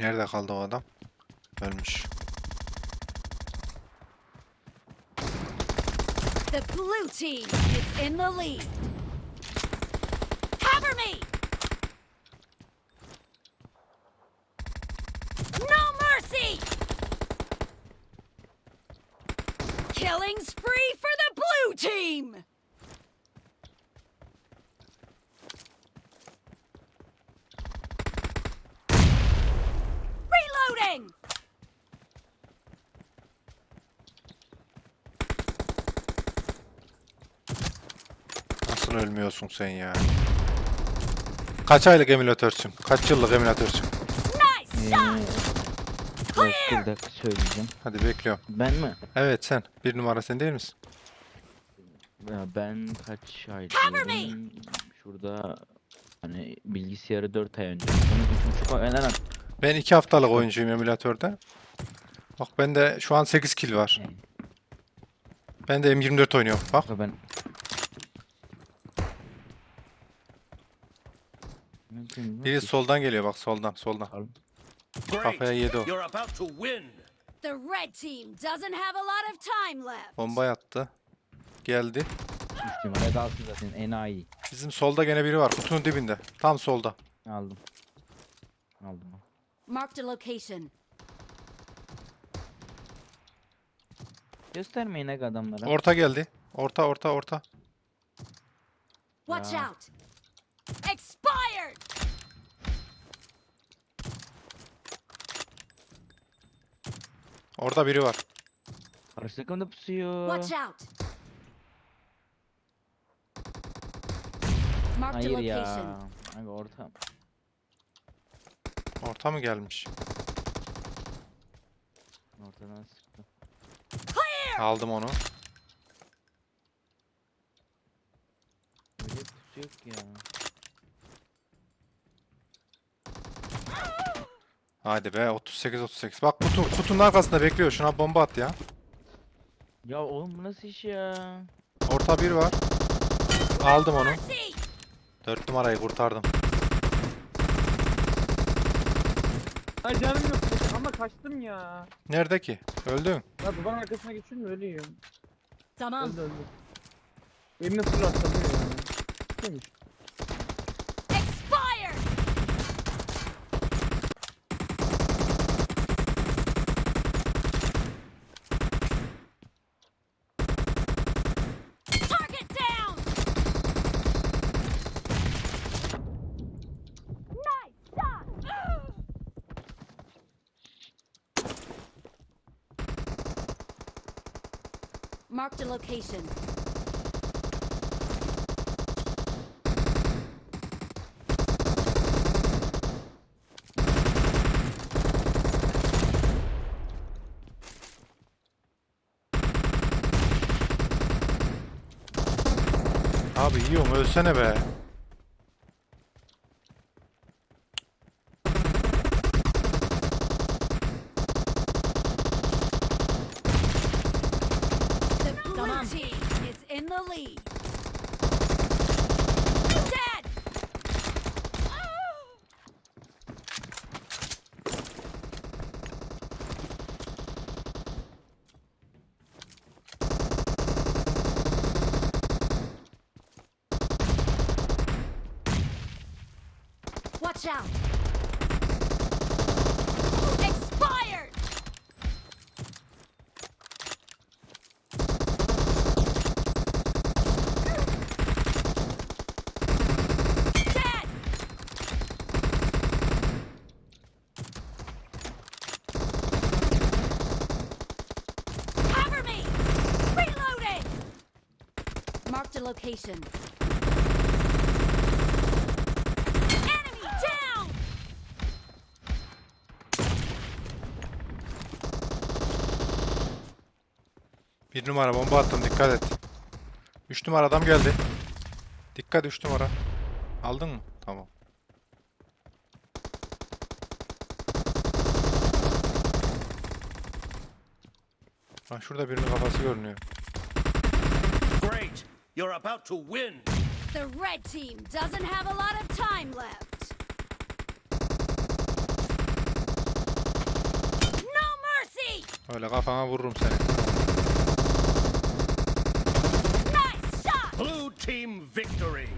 Nerede kaldı o adam? Ölmüş. The blue team is in the lead. Cover me! Moving! Nasıl ölmüyorsun sen ya? Kaç aylık emülatörsün? Kaç yıllık emülatörsün? Nice shot! bir dakika söyleyeceğim. Hadi bekliyorum. Ben mi? Evet sen. Bir numara sen değil misin? Ya ben kaç aylık? Şurada hani bilgisayarı 4 ay önce. 3,5 ay en ben 2 haftalık oyuncuyum emülatörde. Bak bende şu an 8 kill var. Ben de M24 oynuyorum bak. Ben Biri soldan geliyor bak soldan soldan. Kafaya yedi o. Bomba yattı. Geldi. Düştüm. Dalsın zaten enayi. Bizim solda gene biri var. Kutunun dibinde. Tam solda. Aldım. Aldım. Marked a location. Göstermeyin aga adamlara. Orta geldi. Orta orta orta. Watch out. Expired. Orada biri var. Karşı takımda pusuyor. Watch out. Marked a Hayır ya. location. Aga orta. Orta mı gelmiş? Ortadan sıktı. Aldım onu. Öyle kutu şey yok ya. Haydi be 38 38. Bak kutu, kutunun arkasında bekliyor. Şuna bomba at ya. Ya oğlum bu nasıl iş ya? Orta bir var. Aldım onu. Dört numarayı kurtardım. Ay canım yok ama kaçtım ya. Nerede ki? Öldün. Ya duvarın arkasına geçiyorum da ölüyorum. Tamam. Öldü öldü. Elimle fırlattım. Demiş. Marked a location. Abi yiyorum ölsene be. Finally! Watch out! location. Enemy down! Bir numara bomba attım dikkat et. Üç numara adam geldi. Dikkat üç numara. Aldın mı? Tamam. Lan şurada birinin kafası görünüyor. Great. You're about to win! The red team doesn't have a lot of time left! No mercy! ولا غافة ما بالروم Nice shot! Blue team victory!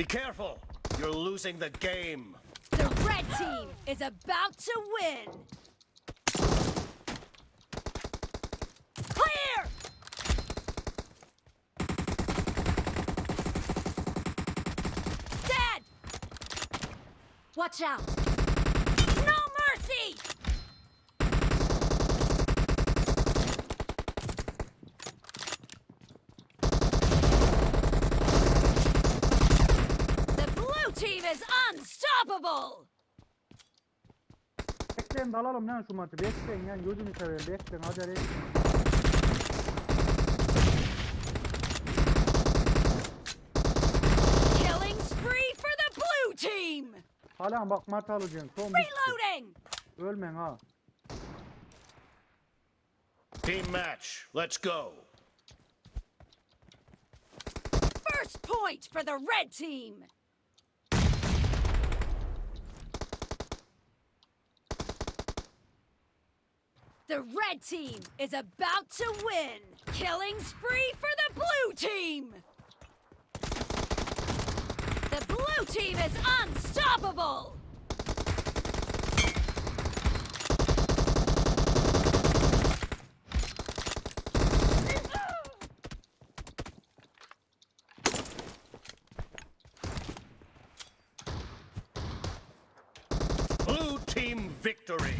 Be careful! You're losing the game! The red team is about to win! Clear! Dead! Watch out! No mercy! Unstoppable! Bekleyin dalalım lan şu maçı. Bekleyin lan gözünü seveyim. Bekleyin acele etmeyin. Killing spree for the blue team. Hala bak mat alacaksın. Son Reloading. Ölmen ha. Team match. Let's go. First point for the red team. The red team is about to win! Killing spree for the blue team! The blue team is unstoppable! Blue team victory!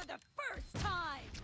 for the first time!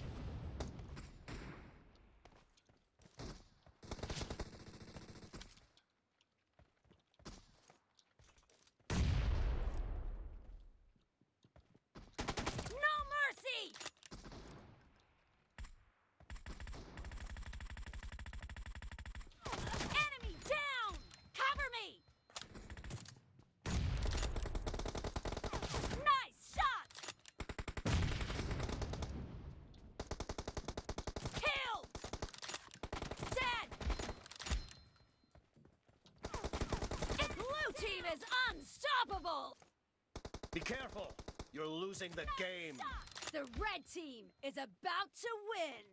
Be careful! You're losing the game! The red team is about to win!